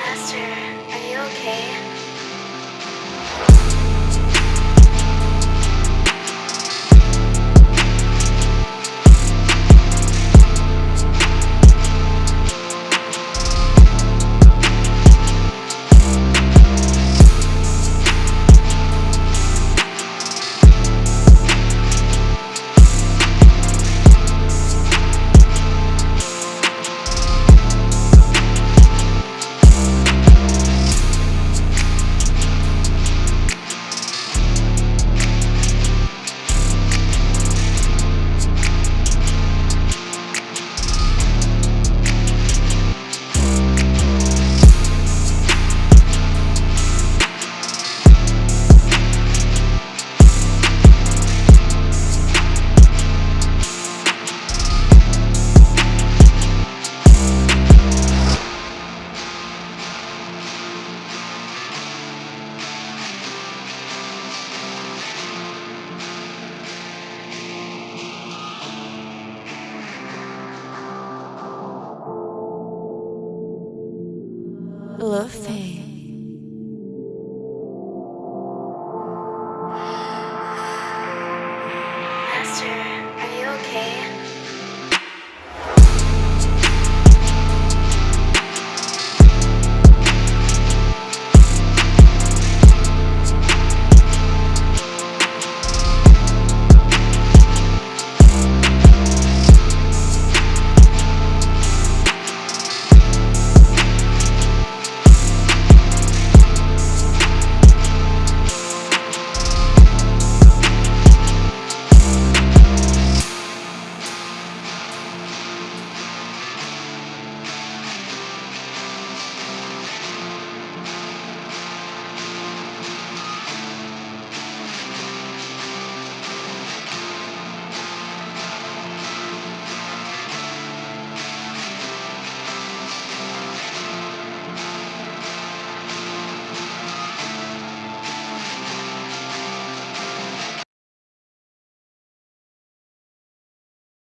Master, are you okay? Luffy. Master, are you okay?